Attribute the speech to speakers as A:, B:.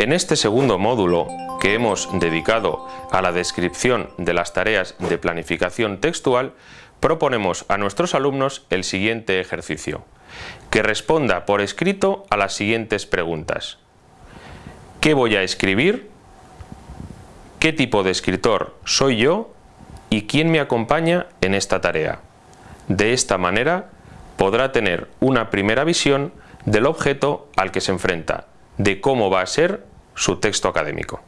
A: En este segundo módulo, que hemos dedicado a la descripción de las tareas de planificación textual, proponemos a nuestros alumnos el siguiente ejercicio, que responda por escrito a las siguientes preguntas. ¿Qué voy a escribir? ¿Qué tipo de escritor soy yo? ¿Y quién me acompaña en esta tarea? De esta manera podrá tener una primera visión del objeto al que se enfrenta, de cómo va a ser su texto académico.